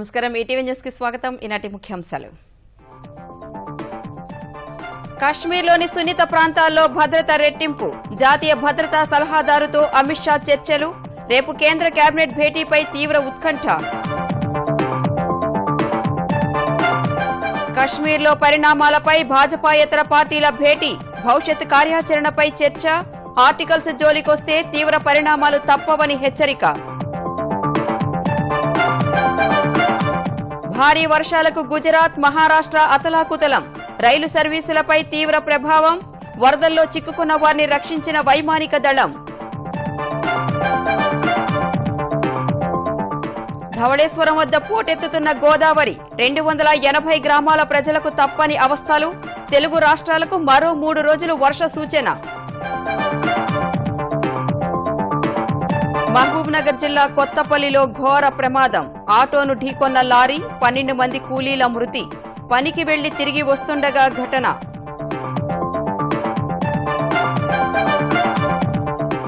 నమస్కారం. ఈటీవీ న్యూస్కి స్వాగతం. ఈనాటి ముఖ్యాంశాలు. కాశ్మీర్లోని సున్నిత ప్రాంతాల్లో భద్రత రెట్టింపు జాతీయ భద్రతా సలహాదారుతో అమిత్ షా చర్చలు రేపు కేంద్ర కేబినెట్ భేటీపై తీవ్ర ఉత్కంఠ. కాశ్మీర్లో పరిణామాలపై భాజపాయేతర పార్టీల భేటీ భవిష్యత్ కార్యాచరణపై చర్చ ఆర్టికల్స్ జోలికొస్తే తీవ్ర పరిణామాలు తప్పవని హెచ్చరిక. భారీ వర్షాలకు గుజరాత్ మహారాష్ట్ర అతలాకుతలం. రైలు సర్వీసులపై తీవ్ర ప్రభావం వరదల్లో చిక్కుకున్న వారిని రక్షించిన వైమానిక దళం. ధవళేశ్వరం వద్ద పోటెత్తుతున్న గోదావరి రెండు వందల ఎనభై గ్రామాల ప్రజలకు తప్పని అవస్థలు తెలుగు రాష్ట్రాలకు మరో మూడు రోజులు వర్ష సూచన. మహబూబ్ నగర్ జిల్లా కొత్తపల్లిలో ఘోర ప్రమాదం. ఆటోను ఢీకొన్న లారీ పన్నెండు మంది కూలీల మృతి. పనికి వెళ్ళి తిరిగి వస్తుండగా ఘటన.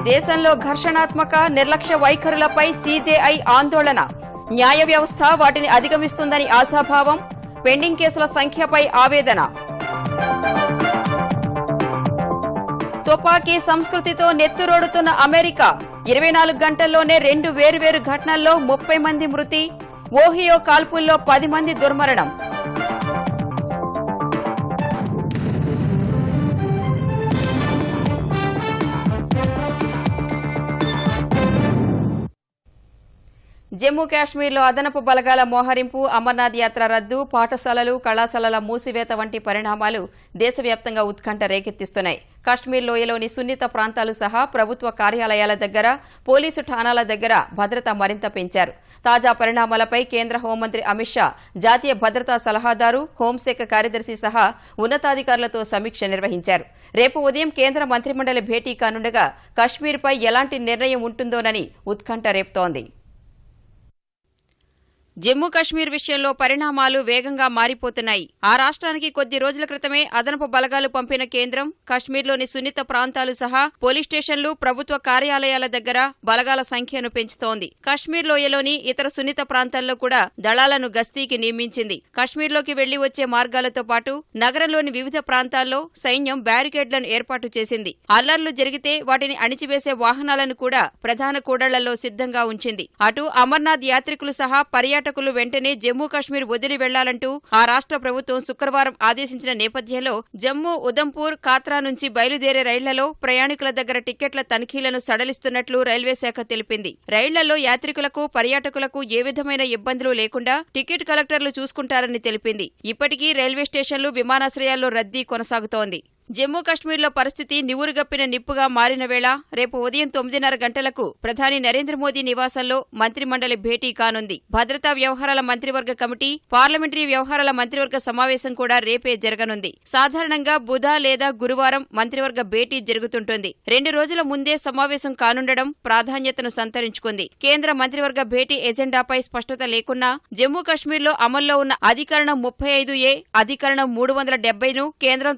దేశంలో ఘర్షణాత్మక నిర్లక్ష్య వైఖరులపై సీజేఐ ఆందోళన. న్యాయ వ్యవస్థ వాటిని అధిగమిస్తుందని ఆశాభావం. పెండింగ్ కేసుల సంఖ్యపై ఆవేదన. తుపాకీ సంస్కృతితో నెత్తురోడుతున్న అమెరికా. ఇరవై నాలుగు గంటల్లోనే రెండు వేర్వేరు ఘటనల్లో ముప్పై మంది మృతి ఓహియో కాల్పుల్లో పది మంది దుర్మరణం. జమ్మూ కాశ్మీర్లో అదనపు బలగాల మోహరింపు అమర్నాథ్ యాత్ర రద్దు పాఠశాలలు కళాశాలల మూసివేత వంటి పరిణామాలు దేశవ్యాప్తంగా ఉత్కంఠ రేకెత్తిస్తున్నాయి. కాశ్మీర్ లోయలోని సున్నిత ప్రాంతాలు సహా ప్రభుత్వ కార్యాలయాల దగ్గర పోలీసు ఠాణాల దగ్గర భద్రత మరింత పెంచారు. తాజా పరిణామాలపై కేంద్ర హోంమంత్రి అమిత్ షా జాతీయ భద్రతా సలహాదారు హోంశాఖ కార్యదర్శి సహా ఉన్నతాధికారులతో సమీక్ష నిర్వహించారు. రేపు ఉదయం కేంద్ర మంత్రిమండలి భేటీ కానుండగా కశ్మీర్పై ఎలాంటి నిర్ణయం ఉంటుందోనని ఉత్కంఠ రేపుతోంది. జమ్మూ కశ్మీర్ విషయంలో పరిణామాలు వేగంగా మారిపోతున్నాయి. ఆ రాష్ట్రానికి కొద్ది రోజుల క్రితమే అదనపు బలగాలు పంపిన కేంద్రం కశ్మీర్లోని సున్నిత ప్రాంతాలు సహా పోలీస్ స్టేషన్లు ప్రభుత్వ కార్యాలయాల దగ్గర బలగాల సంఖ్యను పెంచుతోంది. కశ్మీర్ లోయలోని ఇతర సున్నిత ప్రాంతాల్లో కూడా దళాలను గస్తీకి నియమించింది. కశ్మీర్లోకి వెళ్ళి వచ్చే మార్గాలతో పాటు నగరంలోని వివిధ ప్రాంతాల్లో సైన్యం బ్యారికేడ్లను ఏర్పాటు చేసింది. అల్లర్లు జరిగితే వాటిని అణిచివేసే వాహనాలను కూడా ప్రధాన కూడళ్ళలో సిద్ధంగా ఉంచింది. అటు అమర్నాథ్ యాత్రికులు సహా పర్యాటకులు వెంటనే జమ్మూ కాశ్మీర్ వదిలి వెళ్ళాలంటూ ఆ రాష్ట్ర ప్రభుత్వం శుక్రవారం ఆదేశించిన నేపథ్యంలో జమ్మూ ఉదంపూర్ కాత్రా నుంచి బయలుదేరే రైళ్ళలో ప్రయాణికుల దగ్గర టిక్కెట్ల తనిఖీలను సడలిస్తున్నట్లు రైల్వే శాఖ తెలిపింది. రైళ్ళలో యాత్రికులకు పర్యాటకులకు ఏ విధమైన ఇబ్బందులు లేకుండా టికెట్ కలెక్టర్లు చూసుకుంటారని తెలిపింది. ఇప్పటికీ రైల్వే స్టేషన్లు విమానాశ్రయాల్లో రద్దీ కొనసాగుతోంది. జమ్మూ కశ్మీర్లో పరిస్థితి నివురుగప్పిన నిప్పుగా మారిన వేళ రేపు ఉదయం తొమ్మిదిన్నర గంటలకు ప్రధాని నరేంద్ర మోదీ నివాసంలో మంత్రిమండలి భేటీ కానుంది. భద్రతా వ్యవహారాల మంత్రివర్గ కమిటీ పార్లమెంటరీ వ్యవహారాల మంత్రివర్గ సమావేశం కూడా రేపే జరగనుంది. సాధారణంగా బుధ లేదా గురువారం మంత్రివర్గ భేటీ జరుగుతుంటుంది. రెండు రోజుల ముందే సమావేశం కానుండడం ప్రాధాన్యతను సంతరించుకుంది. కేంద్ర మంత్రివర్గ భేటీ ఎజెండాపై స్పష్టత లేకున్నా జమ్మూ కశ్మీర్లో అమల్లో ఉన్న అధికరణం ముప్పై ఐదు ఏ అధికరణం మూడు వందల డెబ్బైను కేంద్రం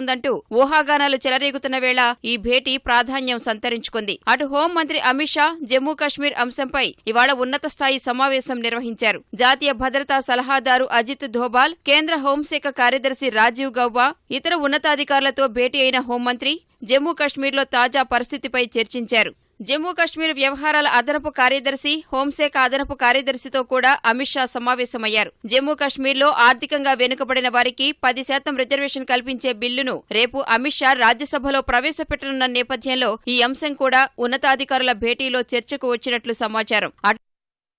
ఉందంటూ ఊహాగానాలు చెలరేగుతున్న వేళ ఈ భేటీ ప్రాధాన్యం సంతరించుకుంది. అటు హోం మంత్రి అమిత్ షా జమ్మూ కశ్మీర్ అంశంపై ఇవాళ ఉన్నత స్థాయి సమావేశం నిర్వహించారు. జాతీయ భద్రతా సలహాదారు అజిత్ ధోబాల్ కేంద్ర హోంశాఖ కార్యదర్శి రాజీవ్ గౌబా ఇతర ఉన్నతాధికారులతో భేటీ అయిన హోంమంత్రి జమ్మూ కశ్మీర్లో తాజా పరిస్థితిపై చర్చించారు. జమ్మూ కశ్మీర్ వ్యవహారాల అదనపు కార్యదర్శి హోంశాఖ అదనపు కార్యదర్శితో కూడా అమిత్ షా సమావేశమయ్యారు. జమ్మూ కశ్మీర్లో ఆర్థికంగా వెనుకబడిన వారికి పది శాతం రిజర్వేషన్ కల్పించే బిల్లును రేపు అమిత్ షా రాజ్యసభలో ప్రవేశపెట్టనున్న నేపథ్యంలో ఈ అంశం కూడా ఉన్నతాధికారుల భేటీలో చర్చకు వచ్చినట్లు సమాచారం.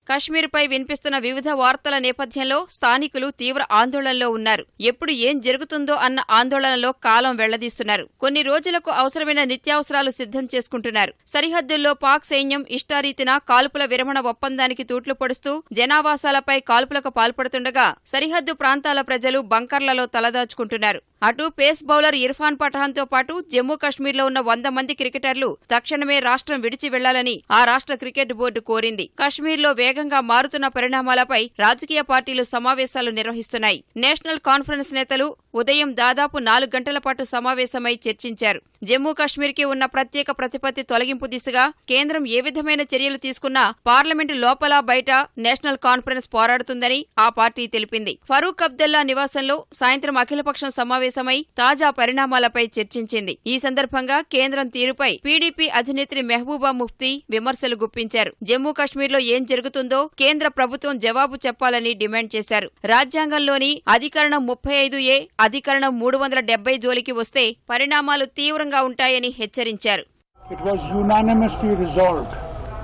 కశ్మీర్పై వినిపిస్తున్న వివిధ వార్తల నేపథ్యంలో స్థానికులు తీవ్ర ఆందోళనలో ఉన్నారు. ఎప్పుడు ఏం జరుగుతుందో అన్న ఆందోళనలో కాలం వెళ్ళదీస్తున్నారు. కొన్ని రోజులకు అవసరమైన నిత్యావసరాలు సిద్ధం చేసుకుంటున్నారు. సరిహద్దుల్లో పాక్ సైన్యం ఇష్టారీతిన కాల్పుల విరమణ ఒప్పందానికి తూట్లు పొడుస్తూ జనావాసాలపై కాల్పులకు పాల్పడుతుండగా సరిహద్దు ప్రాంతాల ప్రజలు బంకర్లలో తలదాచుకుంటున్నారు. అటు పేస్ బౌలర్ ఇర్ఫాన్ పఠాన్తో పాటు జమ్మూ కశ్మీర్లో ఉన్న వంద మంది క్రికెటర్లు తక్షణమే రాష్ట్రం విడిచి వెళ్ళాలని ఆ రాష్ట్ర క్రికెట్ బోర్డు కోరింది. కశ్మీర్లో వేగంగా మారుతున్న పరిణామాలపై రాజకీయ పార్టీలు సమావేశాలు నిర్వహిస్తున్నాయి. నేషనల్ కాన్ఫరెన్స్ నేతలు ఉదయం దాదాపు నాలుగు గంటల పాటు సమావేశమై చర్చించారు. జమ్మూ కశ్మీర్కి ఉన్న ప్రత్యేక ప్రతిపత్తి తొలగింపు దిశగా కేంద్రం ఏ విధమైన చర్యలు తీసుకున్నా పార్లమెంటు లోపల బయట నేషనల్ కాన్ఫరెన్స్ పోరాడుతుందని ఆ పార్టీ తెలిపింది. ఫరూక్ అబ్దుల్లా నివాసంలో సాయంత్రం అఖిలపక్షం సమావేశం సమావేశమై తాజా పరిణామాలపై చర్చించింది. ఈ సందర్భంగా కేంద్రం తీరుపై పీడీపీ అధినేత్రి మెహబూబా ముఫ్తీ విమర్శలు గుప్పించారు. జమ్మూ కశ్మీర్లో ఏం జరుగుతుందో కేంద్ర ప్రభుత్వం జవాబు చెప్పాలని డిమాండ్ చేశారు. రాజ్యాంగంలోని అధికరణం ముప్పై ఐదు ఏ అధికరణం మూడు వందల డెబ్బై జోలికి వస్తే పరిణామాలు తీవ్రంగా ఉంటాయని హెచ్చరించారు. It was unanimously resolved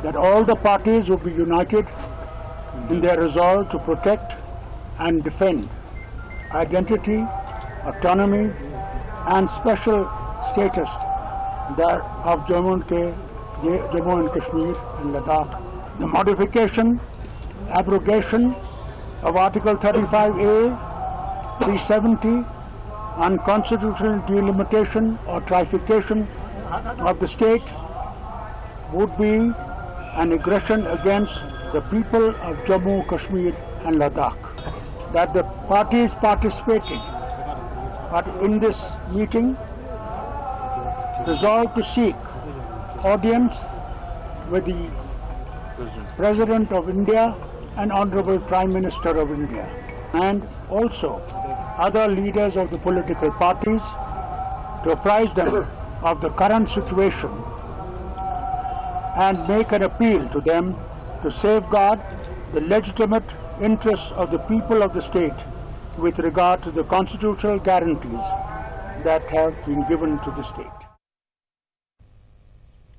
that all the parties would be united in their resolve to protect and defend identity, autonomy, and special status that of Jammu and, K- Jammu and Kashmir and Ladakh. The modification, abrogation of Article 35A, 370, unconstitutional delimitation or trifurcation of the state would be an aggression against the people of Jammu, Kashmir and Ladakh. That the parties participating but in this meeting resolved to seek audience with the President of India and Honorable Prime Minister of India and also other leaders of the political parties to apprise them of the current situation and make an appeal to them to safeguard the legitimate interests of the people of the state with regard to the constitutional guarantees that have been given to the state.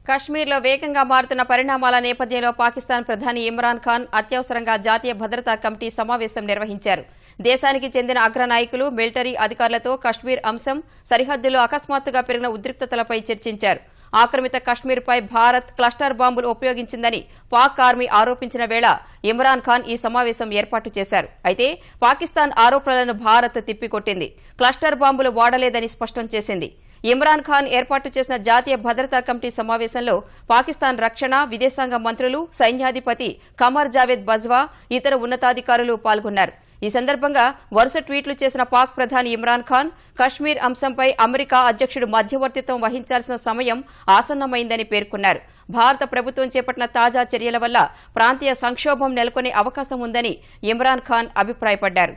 కశ్మీర్లో వేగంగా మారుతున్న పరిణామాల నేపథ్యంలో పాకిస్తాన్ ప్రధాని ఇమ్రాన్ ఖాన్ అత్యవసరంగా జాతీయ భద్రతా committee సమావేశం నిర్వహించారు దేశానికి చెందిన అగ్ర నాయకులు మిలిటరీ అధికారులతో కశ్మీర్ అంశం సరిహద్దులో అకస్మాత్తుగా పెరిగిన ఉద్రిక్తతలపై చర్చించారు ఆక్రమిత కశ్మీర్పై భారత్ క్లస్టర్ బాంబులు ఉపయోగించిందని పాక్ ఆర్మీ ఆరోపించిన వేళ ఇమ్రాన్ ఖాన్ ఈ సమావేశం ఏర్పాటు చేశారు. అయితే పాకిస్తాన్ ఆరోపణలను భారత్ తిప్పికొట్టింది. క్లస్టర్ బాంబులు వాడలేదని స్పష్టం చేసింది. ఇమ్రాన్ ఖాన్ ఏర్పాటు చేసిన జాతీయ భద్రతా కమిటీ సమావేశంలో పాకిస్తాన్ రక్షణ విదేశాంగ మంత్రులు సైన్యాధిపతి కమర్ జావేద్ బజ్వా ఇతర ఉన్నతాధికారులు పాల్గొన్నారు. ఈ సందర్భంగా వరుస ట్వీట్లు చేసిన పాక్ ప్రధాని ఇమ్రాన్ ఖాన్ కశ్మీర్ అంశంపై అమెరికా అధ్యక్షుడు మధ్యవర్తిత్వం వహించాల్సిన సమయం ఆసన్నమైందని పేర్కొన్నారు. భారత ప్రభుత్వం చేపట్టిన తాజా చర్యల వల్ల ప్రాంతీయ సంక్షోభం నెలకొనే అవకాశం ఉందని ఇమ్రాన్ ఖాన్ అభిప్రాయపడ్డారు.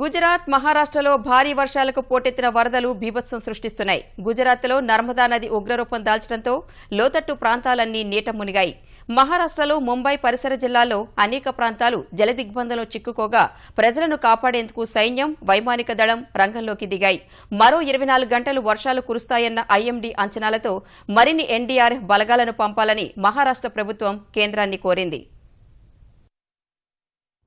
గుజరాత్ మహారాష్ట్రలో భారీ వర్షాలకు పోటెత్తిన వరదలు బీభత్సం సృష్టిస్తున్నాయి. గుజరాత్లో నర్మదా నది ఉగ్రరూపం దాల్చడంతో లోతట్టు ప్రాంతాలన్నీ నీట మునిగాయి. మహారాష్ట్రలో ముంబై పరిసర జిల్లాల్లో అనేక ప్రాంతాలు జలదిగ్బంధంలో చిక్కుకోగా ప్రజలను కాపాడేందుకు సైన్యం వైమానిక దళం రంగంలోకి దిగాయి. మరో ఇరవై నాలుగు గంటలు వర్షాలు కురుస్తాయన్న ఐఎండీ అంచనాలతో మరిన్ని ఎన్డీఆర్ఎఫ్ బలగాలను పంపాలని మహారాష్ట్ర ప్రభుత్వం కేంద్రాన్ని కోరింది.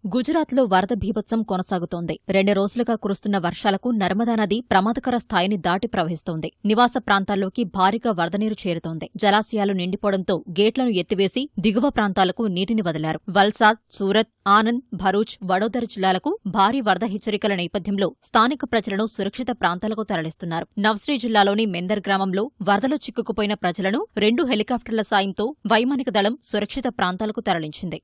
గుజరాత్లో వరద భీభత్సం కొనసాగుతోంది. రెండు రోజులుగా కురుస్తున్న వర్షాలకు నర్మదా నది ప్రమాదకర స్థాయిని దాటి ప్రవహిస్తోంది. నివాస ప్రాంతాల్లోకి భారీగా వరద నీరు చేరుతోంది. జలాశయాలు నిండిపోవడంతో గేట్లను ఎత్తివేసి దిగువ ప్రాంతాలకు నీటిని వదిలారు. వల్సాద్ సూరత్ ఆనంద్ భరూచ్ వడోదర జిల్లాలకు భారీ వరద హెచ్చరికల నేపథ్యంలో స్థానిక ప్రజలను సురక్షిత ప్రాంతాలకు తరలిస్తున్నారు. నవ్శ్రీ జిల్లాలోని మెందర్ గ్రామంలో వరదలో చిక్కుకుపోయిన ప్రజలను రెండు హెలికాప్టర్ల సాయంతో వైమానిక దళం సురక్షిత ప్రాంతాలకు తరలించింది.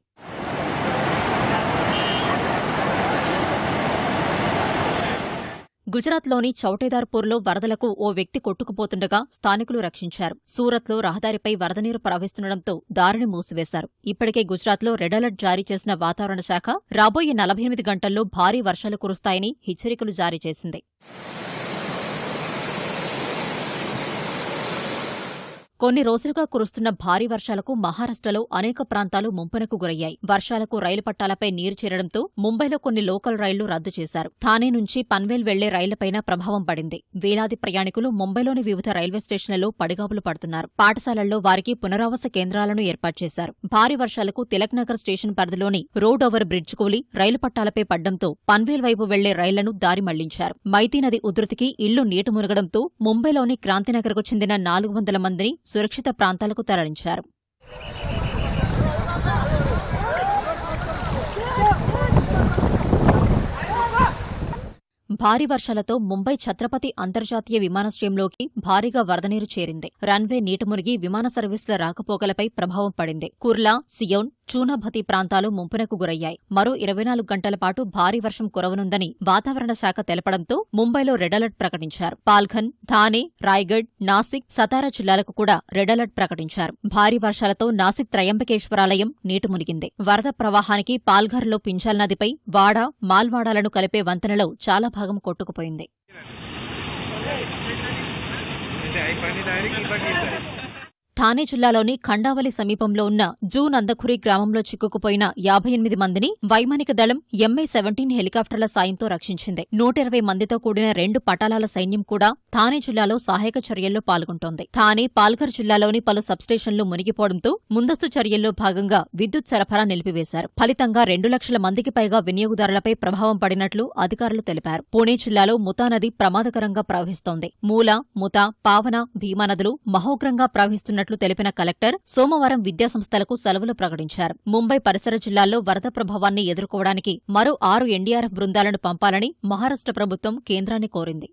గుజరాత్లోని చౌటేదార్పూర్లో వరదలకు ఓ వ్యక్తి కొట్టుకుపోతుండగా స్థానికులు రక్షించారు. సూరత్లో రహదారిపై వరద నీరు ప్రవహిస్తుండటంతో దారిని మూసివేశారు. ఇప్పటికే గుజరాత్లో రెడ్ అలర్ట్ జారీ చేసిన వాతావరణ శాఖ రాబోయే నలభై ఎనిమిది గంటల్లో భారీ వర్షాలు కురుస్తాయని హెచ్చరికలు జారీ చేసింది. కొన్ని రోజులుగా కురుస్తున్న భారీ వర్షాలకు మహారాష్ట్రలో అనేక ప్రాంతాలు ముంపునకు గురయ్యాయి. వర్షాలకు రైలు పట్టాలపై నీరు చేరడంతో ముంబైలో కొన్ని లోకల్ రైళ్ళు రద్దు చేశారు. థానే నుంచి పన్వేల్ వెళ్ళే రైళ్ళపైన ప్రభావం పడింది. వేలాది ప్రయాణికులు ముంబైలోని వివిధ రైల్వే స్టేషన్లలో పడిగాపులు పడుతున్నారు. పాఠశాలల్లో వారికి పునరావాస కేంద్రాలను ఏర్పాటు చేశారు. భారీ వర్షాలకు తిలక్ నగర్ స్టేషన్ పరిధిలోని రోడ్ ఓవర్ బ్రిడ్జ్ కూలి రైలు పట్టాలపై పడ్డంతో పన్వేల్ వైపు వెళ్ళే రైళ్ళను దారి మళ్ళించారు. మైతీ నది ఉధృతికి ఇళ్ళు నీట మునగడంతో ముంబైలోని క్రాంతినగర్కు చెందిన నాలుగు వందల మందిని సురక్షిత ప్రాంతాలకు తరలించారు. భారీ వర్షాలతో ముంబై ఛత్రపతి అంతర్జాతీయ విమానాశ్రయంలోకి భారీగా వరదనీరు చేరింది. రన్వే నీట మునిగి విమాన సర్వీసుల రాకపోకలపై ప్రభావం పడింది. కుర్లా సియోన్ చూనభతి ప్రాంతాలు ముంపునకు గురయ్యాయి. మరో ఇరవై నాలుగు గంటల పాటు భారీ వర్షం కురవనుందని వాతావరణ శాఖ తెలపడంతో ముంబైలో రెడ్ అలర్ట్ ప్రకటించారు. పాల్ఘన్ థానే రాయ్గఢ్ నాసిక్ సతారా జిల్లాలకు కూడా రెడ్ అలర్ట్ ప్రకటించారు. భారీ వర్షాలతో నాసిక్ త్రయంబకేశ్వరాలయం నీటి మునిగింది. వరద ప్రవాహానికి పాల్ఘర్లో పింఛాల్ నదిపై వాడ మాల్వాడాలను కలిపే వంతెనలో చాలా భాగం కొట్టుకుపోయింది. థానే జిల్లాలోని ఖండావలి సమీపంలో ఉన్న జూ నందఖురి గ్రామంలో చిక్కుకుపోయిన యాభై ఎనిమిది మందిని వైమానిక దళం ఎంఐ సెవెంటీన్ హెలికాప్టర్ల సాయంతో రక్షించింది. నూట ఇరవై మందితో కూడిన రెండు పటాలాల సైన్యం కూడా థానే జిల్లాలో సహాయక చర్యల్లో పాల్గొంటోంది. థానే పాల్ఘర్ జిల్లాలోని పలు సబ్స్టేషన్లు మునిగిపోవడంతో ముందస్తు చర్యల్లో భాగంగా విద్యుత్ సరఫరా నిలిపివేశారు. ఫలితంగా రెండు లక్షల మందికి పైగా వినియోగదారులపై ప్రభావం పడినట్లు అధికారులు తెలిపారు. పూణే జిల్లాలో ముతా నది ప్రమాదకరంగా ప్రవహిస్తోంది. మూల ముతా పావన భీమా నదులు మహోగ్రంగా ప్రవహిస్తున్నట్లు తెలిపిన కలెక్టర్ సోమవారం విద్యాసంస్థలకు సెలవులు ప్రకటించారు. ముంబై పరిసర జిల్లాల్లో వరద ప్రభావాన్ని ఎదుర్కోవడానికి మరో ఆరు ఎన్డీఆర్ఎఫ్ బృందాలను పంపాలని మహారాష్ట్ర ప్రభుత్వం కేంద్రాన్ని కోరింది.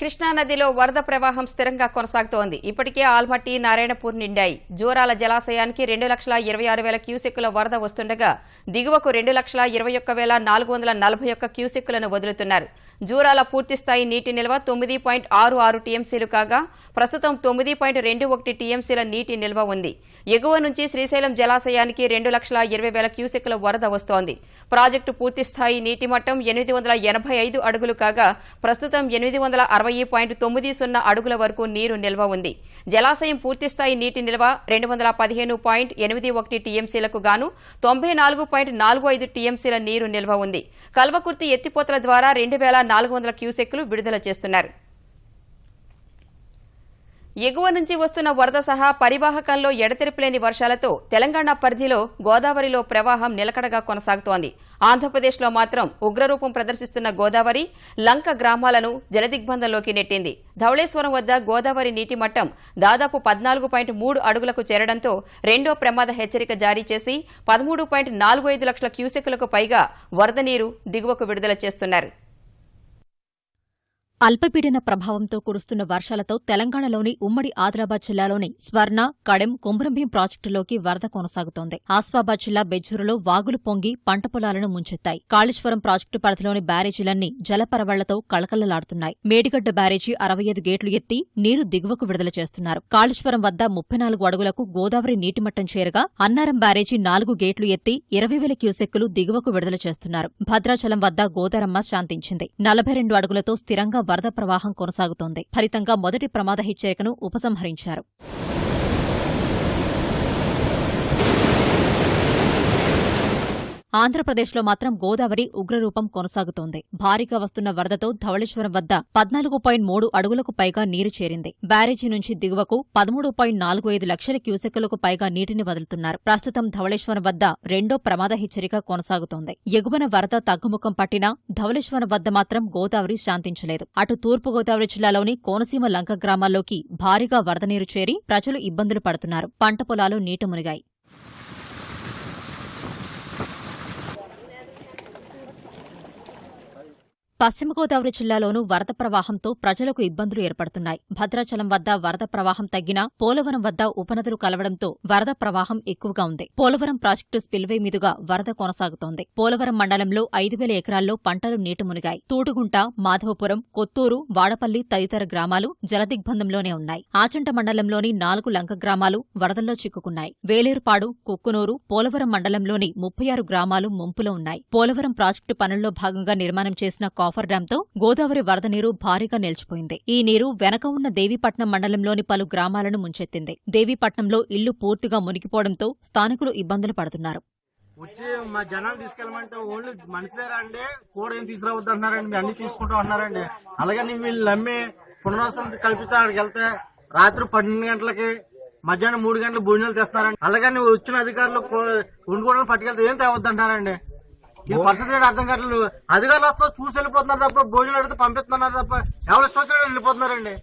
కృష్ణానదిలో వరద ప్రవాహం స్థిరంగా కొనసాగుతోంది. ఇప్పటికే ఆల్మట్టి నారాయణపూర్ నిండాయి. జోరాల జలాశయానికి రెండు లక్షల ఇరవై ఆరు వేల క్యూసెక్కుల వరద వస్తుండగా దిగువకు రెండు లక్షల ఇరవై ఒక్క వేల నాలుగు వందల నలభై ఒక్క క్యూసెక్కులను వదులుతున్నారు. జూరాల పూర్తిస్థాయి నీటి నిల్వ తొమ్మిది పాయింట్ ఆరు ఆరు టీఎంసీలు కాగా ప్రస్తుతం తొమ్మిది పాయింట్ రెండు ఒకటి టీఎంసీల నీటి నిల్వ ఉంది. ఎగువ నుంచి శ్రీశైలం జలాశయానికి రెండు లక్షల ఇరవై వేల క్యూసెక్ల వరద వస్తోంది. ప్రాజెక్టు పూర్తిస్థాయి నీటి మట్టం ఎనిమిది వందల ఎనభై ఐదు అడుగులు కాగా ప్రస్తుతం ఎనిమిది వందల అరవై పాయింట్ తొమ్మిది సున్నా అడుగుల వరకు నీరు నిల్వ ఉంది. జలాశయం పూర్తిస్థాయి నీటి నిల్వ రెండు వందల పదిహేను పాయింట్ ఎనిమిది ఒకటి టీఎంసీలకు గాను తొంభై నాలుగు పాయింట్ నాలుగు ఐదు టీఎంసీల నీరు నిల్వ ఉంది. కల్వకుర్తి ఎత్తిపోతల ద్వారా రెండు వేల నాలుగు వందల విడుదల చేస్తున్నారు. ఎగువ నుంచి వస్తున్న వరద సహా పరివాహకంలో ఎడతెరిపిలేని వర్షాలతో తెలంగాణ పరిధిలో గోదావరిలో ప్రవాహం నిలకడగా కొనసాగుతోంది. ఆంధ్రప్రదేశ్లో మాత్రం ఉగ్రరూపం ప్రదర్శిస్తున్న గోదావరి లంక గ్రామాలను జలదిగ్బంధంలోకి నెట్టింది. ధవళేశ్వరం వద్ద గోదావరి నీటి మట్టం దాదాపు పద్నాలుగు పాయింట్ మూడు అడుగులకు చేరడంతో రెండో ప్రమాద హెచ్చరిక జారీ చేసి పదమూడు పాయింట్ నాలుగు ఐదు లక్షల క్యూసెక్కులకు పైగా వరద నీరు దిగువకు విడుదల చేస్తున్నారు. అల్పపీడన ప్రభావంతో కురుస్తున్న వర్షాలతో తెలంగాణలోని ఉమ్మడి ఆదిలాబాద్ జిల్లాలోని స్వర్ణ కడెం కుమ్రంభీం ప్రాజెక్టులోకి వరద కొనసాగుతోంది. ఆస్వాబాద్ జిల్లా బెజ్జూరులో వాగులు పొంగి పంట పొలాలను ముంచెత్తాయి. కాళేశ్వరం ప్రాజెక్టు పరిధిలోని బ్యారేజీలన్నీ జలపరవళ్ళతో కళకళలాడుతున్నాయి. మేడిగడ్డ బ్యారేజీ అరవై ఐదు గేట్లు ఎత్తి నీరు దిగువకు విడుదల చేస్తున్నారు. కాళేశ్వరం వద్ద ముప్పై నాలుగు అడుగులకు గోదావరి నీటిమట్టం చేరగా అన్నారం బ్యారేజీ నాలుగు గేట్లు ఎత్తి ఇరవై వేల క్యూసెక్కులు దిగువకు విడుదల చేస్తున్నారు. భద్రాచలం వద్ద గోదారమ్మ శాంతించింది. నలభై రెండు అడుగులతో స్థిరంగా వరద ప్రవాహం కొనసాగుతోంది. ఫలితంగా మొదటి ప్రమాద హెచ్చరికను ఉపసంహరించారు. ఆంధ్రప్రదేశ్లో మాత్రం గోదావరి ఉగ్రరూపం కొనసాగుతోంది. భారీగా వస్తున్న వరదతో ధవళేశ్వరం వద్ద పద్నాలుగు పాయింట్ మూడు అడుగులకు పైగా నీరు చేరింది. బ్యారేజీ నుంచి దిగువకు పదమూడు పాయింట్ నాలుగు ఐదు లక్షల క్యూసెక్కులకు పైగా నీటిని వదులుతున్నారు. ప్రస్తుతం ధవళేశ్వరం వద్ద రెండో ప్రమాద హెచ్చరిక కొనసాగుతోంది. ఎగువన వరద తగ్గుముఖం పట్టినా ధవళేశ్వరం వద్ద మాత్రం గోదావరి శాంతించలేదు. అటు తూర్పు గోదావరి జిల్లాలోని కోనసీమ లంక గ్రామాల్లోకి భారీగా వరద నీరు చేరి ప్రజలు ఇబ్బందులు పడుతున్నారు. పంట పొలాలు నీట మునిగాయి. పశ్చిమ గోదావరి జిల్లాలోనూ వరద ప్రవాహంతో ప్రజలకు ఇబ్బందులు ఏర్పడుతున్నాయి. భద్రాచలం వద్ద వరద ప్రవాహం తగ్గినా పోలవరం వద్ద ఉపనదులు కలవడంతో వరద ప్రవాహం ఎక్కువగా ఉంది. పోలవరం ప్రాజెక్టు స్పిల్వే మీదుగా వరద కొనసాగుతోంది. పోలవరం మండలంలో ఐదు వేల ఎకరాల్లో పంటలు నీటి మునిగాయి. తూటుగుంట మాధవపురం కొత్తూరు వాడపల్లి తదితర గ్రామాలు జలదిగ్బంధంలోనే ఉన్నాయి. ఆచంట మండలంలోని నాలుగు లంక గ్రామాలు వరదల్లో చిక్కుకున్నాయి. వేలేరుపాడు కుక్కునూరు పోలవరం మండలంలోని ముప్పై ఆరు గ్రామాలు ముంపులో ఉన్నాయి. పోలవరం ప్రాజెక్టు పనుల్లో భాగంగా నిర్మాణం చేసిన కాఫర్ డ్యాంతో గోదావరి వరద నీరు భారీగా నిలిచిపోయింది. ఈ నీరు వెనక ఉన్న దేవీపట్నం మండలంలోని పలు గ్రామాలను ముంచెత్తింది. దేవీపట్నంలో ఇల్లు పూర్తిగా మునిగిపోవడంతో స్థానికులు ఇబ్బందులు పడుతున్నారు. వచ్చి మా జనాలు తీసుకెళ్ళమంటే ఓన్లీ మనుషులేరా అండి కూడా ఏం తీసుకురావద్దు అంటున్నారండి మీ అన్ని చూసుకుంటూ అన్నారండి అలాగని వీళ్ళు నమ్మి పునరావాసం కల్పిస్తే అక్కడికి వెళ్తే రాత్రి పన్నెండు గంటలకి మధ్యాహ్నం మూడు గంటలకు భోజనాలు తెస్తున్నారండి. అలాగని వచ్చిన అధికారులు ఉండుకోవడం పట్టుకెళ్తే ఏం తేవద్దు అంటారండి ఈ పరిస్థితి అర్థం కావట్లేదు. అధికారులు వస్తా చూసి వెళ్ళిపోతున్నారు తప్ప భోజనాలు అడిగితే పంపిస్తున్నారు తప్ప ఎవరు వచ్చినట్టు వెళ్ళిపోతున్నారండి?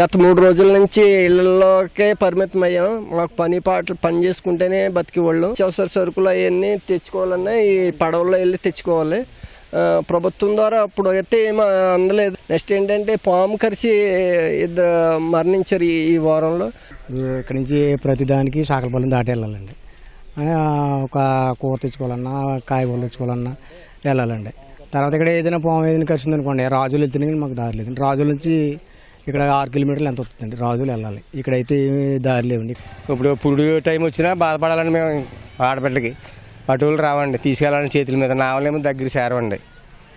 గత మూడు రోజుల నుంచి ఇళ్ళలోకే పరిమితం అయ్యాం. మాకు పని పాటలు పని చేసుకుంటేనే బతికేవాళ్ళు. అవసర సరుకులు అవన్నీ తెచ్చుకోవాలన్నా ఈ పడవల్లో వెళ్ళి తెచ్చుకోవాలి. ప్రభుత్వం ద్వారా అప్పుడు అయితే ఏమీ అందలేదు. నెక్స్ట్ ఏంటంటే పాము కరిసి ఇద్దరు మరణించారు ఈ వారంలో. ఇక్కడ నుంచి ప్రతిదానికి సాకలపల్లిని దాటి వెళ్ళాలండి ఒక కూర తెచ్చుకోవాలన్నా కాయగూరలు తెచ్చుకోవాలన్నా వెళ్ళాలండి. తర్వాత ఇక్కడ ఏదైనా పాము ఏదైనా కలిసింది అనుకోండి రాజులు వెళ్తేనే కానీ మాకు దారి లేదు రాజుల నుంచి ఇక్కడ ఆరు కిలోమీటర్లు ఎంత వస్తుందండి? రాజులు వెళ్ళాలి. ఇక్కడైతే ఏమీ దారి లేవండి. ఇప్పుడు పురుడు టైం వచ్చినా బాధపడాలని మేము ఆడబిడ్డకి అటువులు రావండి తీసుకెళ్ళాలని చేతుల మీద. నావలేమో దగ్గర చేరవండి.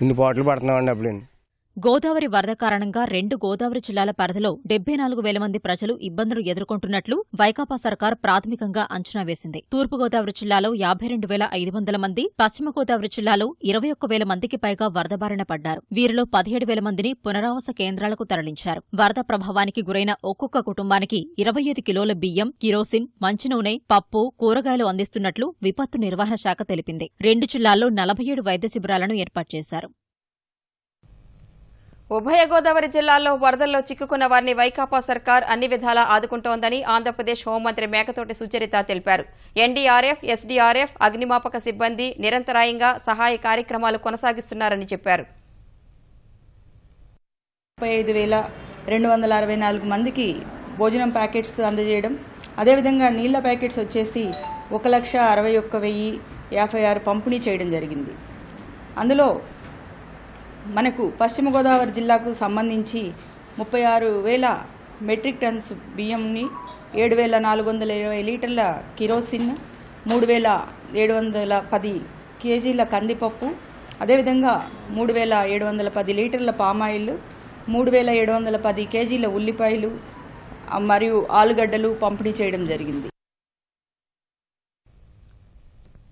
ఇన్ని పోట్లు పడుతున్నామండి అప్పుడు. గోదావరి వరద కారణంగా రెండు గోదావరి జిల్లాల పరిధిలో డెబ్బై నాలుగు వేల మంది ప్రజలు ఇబ్బందులు ఎదుర్కొంటున్నట్లు వైకాపా సర్కార్ ప్రాథమికంగా అంచనా వేసింది. తూర్పుగోదావరి జిల్లాలో యాభై రెండు వేల ఐదు వందల మంది పశ్చిమ గోదావరి జిల్లాలో ఇరవై ఒక్క వేల మందికి పైగా వరద బారిన పడ్డారు. వీరిలో పదిహేడు వేల మందిని పునరావాస కేంద్రాలకు తరలించారు. వరద ప్రభావానికి గురైన ఒక్కొక్క కుటుంబానికి ఇరవై ఐదు కిలోల బియ్యం కిరోసిన్ మంచినూనె పప్పు కూరగాయలు అందిస్తున్నట్లు విపత్తు నిర్వహణ శాఖ తెలిపింది. రెండు జిల్లాల్లో నలభై ఏడు వైద్య శిబిరాలను ఏర్పాటు చేశారు. ఉభయ గోదావరి జిల్లాల్లో వరదల్లో చిక్కుకున్న వారిని వైకాపా సర్కార్ అన్ని విధాలా ఆదుకుంటోందని ఆంధ్రప్రదేశ్ హోంమంత్రి మేకతోటి సుచరిత తెలిపారు. ఎన్డీఆర్ఎఫ్ ఎస్డీఆర్ఎఫ్ అగ్నిమాపక సిబ్బంది నిరంతరాయంగా సహాయ కార్యక్రమాలు కొనసాగిస్తున్నారని చెప్పారు. ముప్పై ఐదు వేల రెండు వందల అరవై నాలుగు మందికి భోజనం ప్యాకెట్స్ అందజేయడం అదేవిధంగా నీళ్ళ ప్యాకెట్స్ వచ్చేసి ఒక లక్ష అరవై ఒక్క వెయ్యి యాభై ఆరు పంపిణీ చేయడం జరిగింది. అందులో మనకు పశ్చిమ గోదావరి జిల్లాకు సంబంధించి ముప్పై ఆరు వేల మెట్రిక్ టన్స్ బియ్యంని ఏడు వేల నాలుగు వందల ఇరవై లీటర్ల కిరోసిన్ మూడు వేల ఏడు వందల పది కేజీల కందిపప్పు అదేవిధంగా మూడు వేల ఏడు వందల పది లీటర్ల పామాయిల్ మూడు వేల ఏడు వందల పది కేజీల ఉల్లిపాయలు మరియు ఆలుగడ్డలు పంపిణీ చేయడం జరిగింది.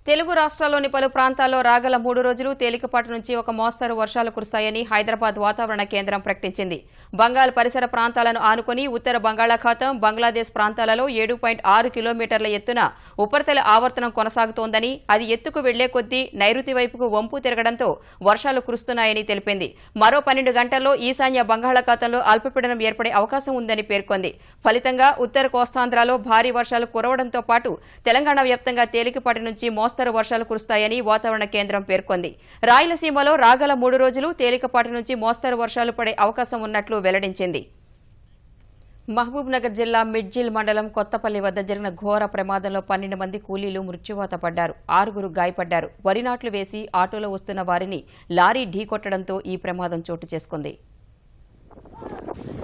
తెలుగు రాష్ట్రాల్లోని పలు ప్రాంతాల్లో రాగల మూడు రోజులు తేలికపాటి నుంచి ఒక మోస్తరు వర్షాలు కురుస్తాయని హైదరాబాద్ వాతావరణ కేంద్రం ప్రకటించింది. బంగాల్ పరిసర ప్రాంతాలను ఆనుకుని ఉత్తర బంగాళాఖాతం బంగ్లాదేశ్ ప్రాంతాలలో ఏడు పాయింట్ ఆరు కిలోమీటర్ల ఎత్తున ఉపరితల ఆవర్తనం కొనసాగుతోందని అది ఎత్తుకు వెళ్ళే కొద్దీ నైరుతి వైపుకు వంపు తిరగడంతో వర్షాలు కురుస్తున్నాయని తెలిపింది. మరో పన్నెండు గంటల్లో ఈశాన్య బంగాళాఖాతంలో అల్పపీడనం ఏర్పడే అవకాశం ఉందని పేర్కొంది. ఫలితంగా ఉత్తర కోస్తాంధ్రలో భారీ వర్షాలు కురవడంతో పాటు తెలంగాణ వ్యాప్తంగా తేలికపాటి నుంచి మోస్తరు మోస్తరు వర్షాలు కురుస్తాయని వాతావరణ కేంద్రం పేర్కొంది. రాయలసీమలో రాగల మూడు రోజులు తేలికపాటి నుంచి మోస్తరు వర్షాలు పడే అవకాశం ఉన్నట్లు వెల్లడించింది. మహబూబ్ నగర్ జిల్లా మిడ్జిల్ మండలం కొత్తపల్లి వద్ద జరిగిన ఘోర ప్రమాదంలో పన్నెండు మంది కూలీలు మృత్యువాత పడ్డారు. ఆరుగురు గాయపడ్డారు. వరి నాట్లు వేసి ఆటోలో వస్తున్న వారిని లారీ ఢీకొట్టడంతో ఈ ప్రమాదం చోటు చేసుకుంది.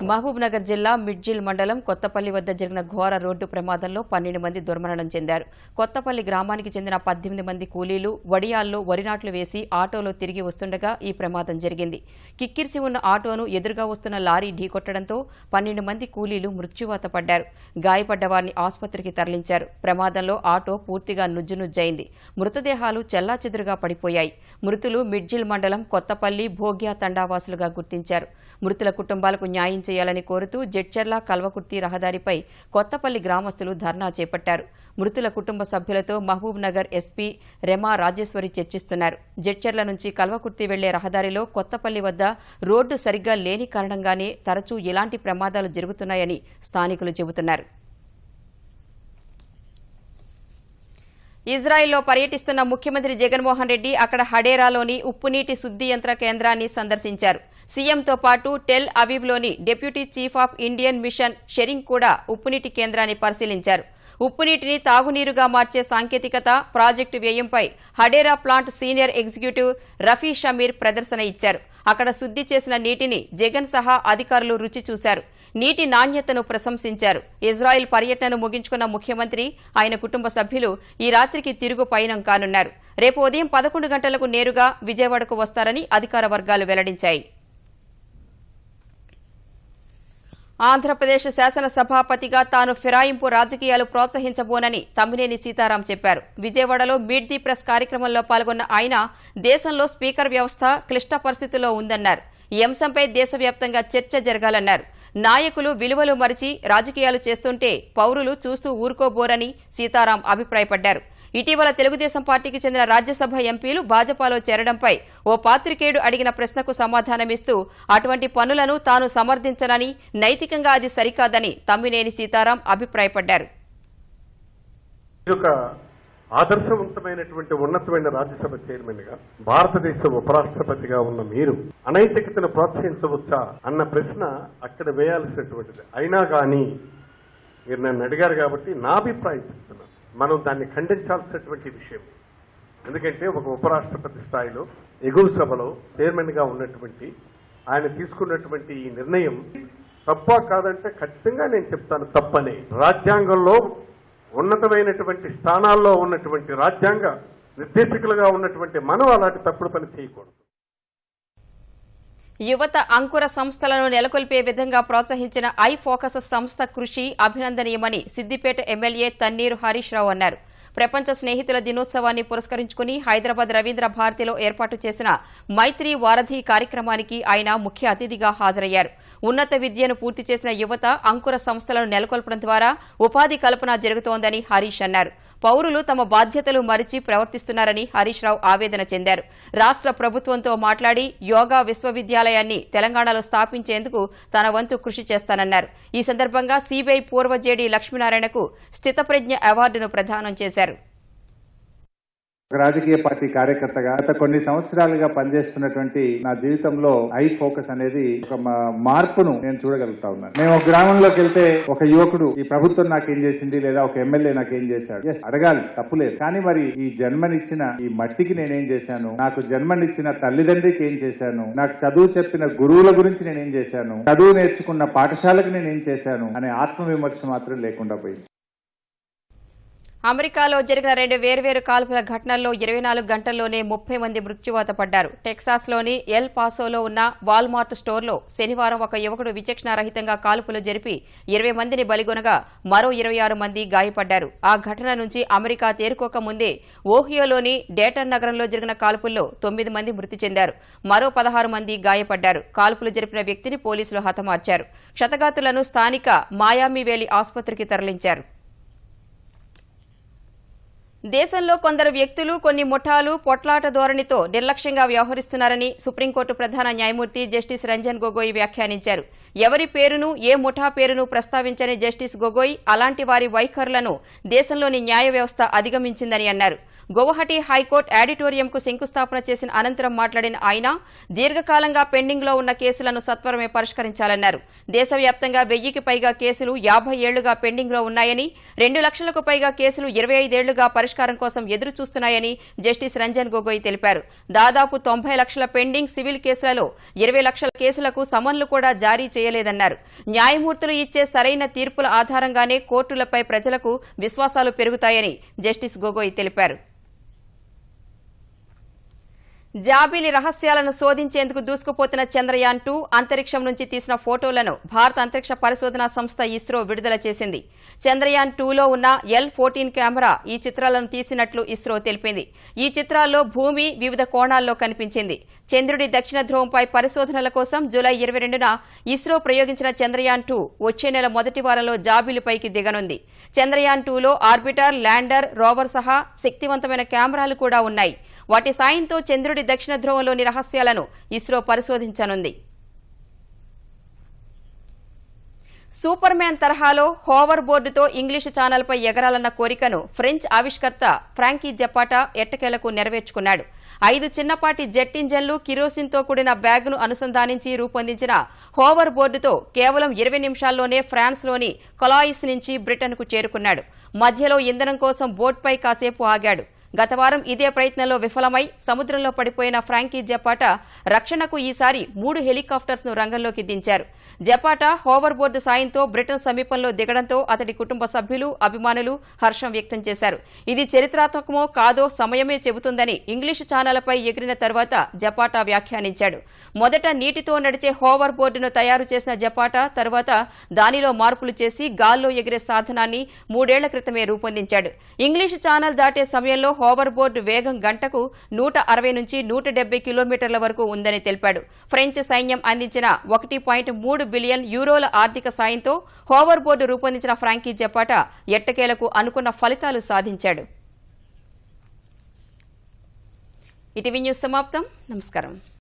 మహబూబ్ నగర్ జిల్లా మిడ్జిల్ మండలం కొత్తపల్లి వద్ద జరిగిన ఘోర రోడ్డు ప్రమాదంలో పన్నెండు మంది దుర్మరణం చెందారు. కొత్తపల్లి గ్రామానికి చెందిన పద్దెనిమిది మంది కూలీలు వడియాల్లో వరినాట్లు వేసి ఆటోలో తిరిగి వస్తుండగా ఈ ప్రమాదం జరిగింది. కిక్కిరిసి ఉన్న ఆటోను ఎదురుగా వస్తున్న లారీ ఢీకొట్టడంతో పన్నెండు మంది కూలీలు మృత్యువాత పడ్డారు. గాయపడ్డ వారిని ఆసుపత్రికి తరలించారు. ప్రమాదంలో ఆటో పూర్తిగా నుజ్జునుజ్జైంది మృతదేహాలు చెల్లాచెదురుగా పడిపోయాయి. మృతులు మిడ్జిల్ మండలం కొత్తపల్లి భోగ్యా తండావాసులుగా గుర్తించారు. మృతుల కుటుంబాలకు న్యాయం చేయాలని కోరుతూ జడ్చర్ల కల్వకుర్తి రహదారిపై కొత్తపల్లి గ్రామస్తులు ధర్నా చేపట్టారు. మృతుల కుటుంబ సభ్యులతో మహబూబ్ నగర్ ఎస్పీ రెమా రాజేశ్వరి చర్చిస్తున్నారు. జడ్చర్ల నుంచి కల్వకుర్తి వెళ్ళే రహదారిలో కొత్తపల్లి వద్ద రోడ్డు సరిగ్గా లేని కారణంగానే తరచూ ఇలాంటి ప్రమాదాలు జరుగుతున్నాయని స్థానికులు చెబుతున్నారు. ఇజ్రాయెల్లో పర్యటిస్తున్న ముఖ్యమంత్రి జగన్మోహన్ రెడ్డి అక్కడ హడేరాలోని ఉప్పునీటి శుద్ధి యంత్ర కేంద్రాన్ని సందర్శించారు. సీఎంతో పాటు టెల్ అవీవ్లోని deputy chief of Indian mission Tshering కూడా ఉప్పునీటి కేంద్రాన్ని పరిశీలించారు. ఉప్పునీటిని తాగునీరుగా మార్చే సాంకేతికత project వ్యయంపై Hadera plant senior executive Rafi Shamir ప్రదర్శన ఇచ్చారు. అక్కడ శుద్ధి చేసిన నీటిని జగన్ సహా అధికారులు రుచి చూశారు. నీటి నాణ్యతను ప్రశంసించారు. ఇజ్రాయెల్ పర్యటనను ముగించుకున్న ముఖ్యమంత్రి ఆయన కుటుంబ సభ్యులు ఈ రాత్రికి తిరుగు పయనం కానున్నారు. రేపు ఉదయం పదకొండు గంటలకు నేరుగా విజయవాడకు వస్తారని అధికార వర్గాలు వెల్లడించాయి. ఆంధ్రప్రదేశ్ శాసనసభాపతిగా తాను ఫిరాయింపు రాజకీయాలు ప్రోత్సహించబోనని తమ్మినేని సీతారాం చెప్పారు. విజయవాడలో మీట్ ది ప్రెస్ కార్యక్రమంలో పాల్గొన్న ఆయన దేశంలో స్పీకర్ వ్యవస్థ క్లిష్ట పరిస్థితుల్లో ఉందన్నారు. ఈ అంశంపై దేశవ్యాప్తంగా చర్చ జరగాలన్నారు. నాయకులు విలువలు మరిచి రాజకీయాలు చేస్తుంటే పౌరులు చూస్తూ ఊరుకోబోరని సీతారాం అభిప్రాయపడ్డారు. ఇటీవల తెలుగుదేశం పార్టీకి చెందిన రాజ్యసభ ఎంపీలు భాజపాలో చేరడంపై ఓ పాత్రికేయుడు అడిగిన ప్రశ్నకు సమాధానమిస్తూ అటువంటి పనులను తాను సమర్థించనని నైతికంగా అది సరికాదని తమ్మినేని సీతారాం అభిప్రాయపడ్డారు. ఆదర్శవంతమైనటువంటి ఉన్నతమైన రాజ్యసభ చైర్మన్గా భారతదేశ ఉపరాష్ట్రపతిగా ఉన్న మీరు అనైతికతను ప్రోత్సహించవచ్చా అన్న ప్రశ్న అక్కడ వేయాల్సినటువంటిది. అయినా కానీ మీరు నన్ను అడిగారు కాబట్టి నా అభిప్రాయం చెప్తున్నాను. మనం దాన్ని ఖండించాల్సినటువంటి విషయం. ఎందుకంటే ఒక ఉపరాష్ట్రపతి స్థాయిలో ఎగువ సభలో చైర్మన్గా ఉన్నటువంటి ఆయన తీసుకున్నటువంటి ఈ నిర్ణయం తప్ప కాదంటే ఖచ్చితంగా నేను చెప్తాను తప్పని. రాజ్యాంగంలో ఉన్నతమైనటువంటి స్థానాల్లో ఉన్నటువంటి రాజ్యాంగ నిర్దేశకులుగా ఉన్నటువంటి మనం అలాంటి తప్పుడు పని చేయకూడదు. యువత అంకుర సంస్థలను నెలకొల్పే విధంగా ప్రోత్సహించిన ఐ ఫోకస్ సంస్థ కృషి అభినందనీయమని సిద్దిపేట ఎమ్మెల్యే తన్నీరు హరీష్ రావు అన్నారు. ప్రపంచ స్నేహితుల దినోత్సవాన్ని పురస్కరించుకుని హైదరాబాద్ రవీంద్ర భారతిలో ఏర్పాటు చేసిన మైత్రి వారధి కార్యక్రమానికి ఆయన ముఖ్య అతిథిగా హాజరయ్యారు. ఉన్నత విద్యను పూర్తి చేసిన యువత అంకుర సంస్థలను నెలకొల్పడం ద్వారా ఉపాధి కల్పన జరుగుతోందని హరీష్ అన్నారు. పౌరులు తమ బాధ్యతలు మరిచి ప్రవర్తిస్తున్నారని హరీష్ రావు ఆవేదన చెందారు. రాష్ట్ర ప్రభుత్వంతో మాట్లాడి యోగా విశ్వవిద్యాలయాన్ని తెలంగాణలో స్థాపించేందుకు తన వంతు కృషి చేస్తానన్నారు. ఈ సందర్భంగా సిబిఐ పూర్వ జేడీ లక్ష్మీనారాయణకు స్థితప్రజ్ఞ అవార్డును ప్రదానం చేశారు. రాజకీయ పార్టీ కార్యకర్తగా గత కొన్ని సంవత్సరాలుగా పనిచేస్తున్నటువంటి నా జీవితంలో ఐ ఫోకస్ అనేది ఒక మార్పును నేను చూడగలుగుతా ఉన్నాను. మేము ఒక గ్రామంలోకి వెళ్తే ఒక యువకుడు ఈ ప్రభుత్వం నాకేం చేసింది లేదా ఒక ఎమ్మెల్యే నాకేం చేశాడు? ఎస్ అడగాలి తప్పులేదు కానీ మరి ఈ జన్మనిచ్చిన ఈ మట్టికి నేనేం చేశాను? నాకు జన్మనిచ్చిన తల్లిదండ్రికి ఏం చేశాను? నాకు చదువు చెప్పిన గురువుల గురించి నేనేం చేశాను? చదువు నేర్చుకున్న పాఠశాలకు నేనేం చేశాను? అనే ఆత్మవిమర్శ మాత్రం లేకుండా పోయింది. అమెరికాలో జరిగిన రెండు వేర్వేరు కాల్పుల ఘటనల్లో ఇరవై నాలుగు గంటల్లోనే ముప్పై మంది మృత్యువాత పడ్డారు. టెక్సాస్లోని ఎల్ పాసోలో ఉన్న వాల్మార్ట్ స్టోర్లో శనివారం ఒక యువకుడు విచక్షణారహితంగా కాల్పులు జరిపి ఇరవై మందిని బలిగొనగా మరో ఇరవై ఆరు మంది గాయపడ్డారు. ఆ ఘటన నుంచి అమెరికా తేరుకోక ముందే ఓహియోలోని డేటన్ నగరంలో జరిగిన కాల్పుల్లో తొమ్మిది మంది మృతి చెందారు. మరో పదహారు మంది గాయపడ్డారు. కాల్పులు జరిపిన వ్యక్తిని పోలీసులు హతమార్చారు. క్షతగాతులను స్థానిక మాయామి వేలి ఆసుపత్రికి తరలించారు. దేశంలో కొందరు వ్యక్తులు కొన్ని ముఠాలు పొట్లాట ధోరణితో నిర్లక్ష్యంగా వ్యవహరిస్తున్నారని సుప్రీంకోర్టు ప్రధాన న్యాయమూర్తి జస్టిస్ రంజన్ గొగోయ్ వ్యాఖ్యానించారు. ఎవరి పేరును ఏ ముఠా పేరును ప్రస్తావించని జస్టిస్ గొగోయ్ అలాంటి వారి వైఖరులను దేశంలోని న్యాయ వ్యవస్థ అధిగమించిందని అన్నారు. గౌహటి హైకోర్టు ఆడిటోరియంకు శంకుస్థాపన చేసిన అనంతరం మాట్లాడిన ఆయన దీర్ఘకాలంగా పెండింగ్లో ఉన్న కేసులను సత్వరమే పరిష్కరించాలన్నారు. దేశవ్యాప్తంగా వెయ్యికి పైగా కేసులు యాభై ఏళ్ళుగా పెండింగ్లో ఉన్నాయని రెండు లక్షలకు పైగా కేసులు ఇరవై ఐదేళ్ళుగా పరిష్కారం కోసం ఎదురు చూస్తున్నాయని జస్టిస్ రంజన్ గొగోయ్ తెలిపారు. దాదాపు తొంభై లక్షల పెండింగ్ సివిల్ కేసులలో ఇరవై లక్షల కేసులకు సమన్లు కూడా జారీ చేయలేదన్నారు. న్యాయమూర్తులు ఇచ్చే సరైన తీర్పుల ఆధారంగానే కోర్టులపై ప్రజలకు విశ్వాసాలు పెరుగుతాయని జస్టిస్ గొగోయ్ తెలిపారు. జాబిలి రహస్యాలను శోధించేందుకు దూసుకుపోతున్న చంద్రయాన్ టూ అంతరిక్షం నుంచి తీసిన ఫోటోలను భారత అంతరిక్ష పరిశోధనా సంస్థ ఇస్రో విడుదల చేసింది. చంద్రయాన్ టూలో ఉన్న ఎల్ ఫోర్టీన్ కెమెరా ఈ చిత్రాలను తీసినట్లు ఇస్రో తెలిపింది. ఈ చిత్రాల్లో భూమి వివిధ కోణాల్లో కనిపించింది. చంద్రుడి దక్షిణ ధ్రువంపై పరిశోధనల కోసం జూలై ఇరవై రెండున ఇస్రో ప్రయోగించిన చంద్రయాన్ టూ వచ్చే నెల మొదటి వారంలో జాబిలిపైకి దిగనుంది. చంద్రయాన్ టూలో ఆర్బిటర్ ల్యాండర్ రోవర్ సహా శక్తివంతమైన కెమెరాలు కూడా ఉన్నాయి. వాటి సాయంతో చంద్రుడి దక్షిణ ధ్రువంలోని రహస్యాలను ఇస్రో పరిశోధించనుంది. సూపర్ మ్యాన్ తరహాలో హోవర్ బోర్డుతో ఇంగ్లీషు ఛానల్పై ఎగరాలన్న కోరికను ఫ్రెంచ్ ఆవిష్కర్త ఫ్రాంకీ జపాటా ఎట్టకేలకు నెరవేర్చుకున్నాడు. ఐదు చిన్నపాటి జెట్ ఇంజన్లు కిరోసిన్తో కూడిన బ్యాగ్ను అనుసంధానించి రూపొందించిన హోవర్ బోర్డుతో కేవలం ఇరవై నిమిషాల్లోనే ఫ్రాన్స్లోని కొలాయిస్ నుంచి బ్రిటన్కు చేరుకున్నాడు. మధ్యలో ఇంధనం కోసం బోట్పై కాసేపు ఆగాడు. గత వారం ఇదే ప్రయత్నంలో విఫలమై సముద్రంలో పడిపోయిన ఫ్రాంకీ జపాటా రక్షణకు ఈసారి మూడు హెలికాప్టర్స్ను రంగంలోకి దించారు. జపాటా హోవర్ బోర్డు సాయంతో బ్రిటన్ సమీపంలో దిగడంతో అతడి కుటుంబ సభ్యులు అభిమానులు హర్షం వ్యక్తం చేశారు. ఇది చరిత్రాత్మకమో కాదో సమయమే చెబుతుందని ఇంగ్లీష్ ఛానళ్ళపై ఎగిరిన తర్వాత జపాటా వ్యాఖ్యానించాడు. మొదట నీటితో నడిచే హోవర్ బోర్డును తయారు చేసిన జపాటా తర్వాత దానిలో మార్పులు చేసి గాల్లో ఎగిరే సాధనాన్ని మూడేళ్ళ క్రితమే రూపొందించాడు. ఇంగ్లీష్ ఛానల్ దాటే సమయంలో హోవర్ బోర్డు వేగం గంటకు నూట అరవై నుంచి నూట డెబ్బై కిలోమీటర్ల వరకు ఉందని తెలిపాడు. ఫ్రెంచ్ సైన్యం అందించిన ఒకటి పాయింట్ మూడు బిలియన్ యూరోల ఆర్థిక సాయంతో హోవర్ బోర్డు రూపొందించిన ఫ్రాంకీ జపాటా ఎట్టకేలకు అనుకున్న ఫలితాలు సాధించాడు. ఇటీవీ న్యూస్ సమాప్తం. నమస్కారం.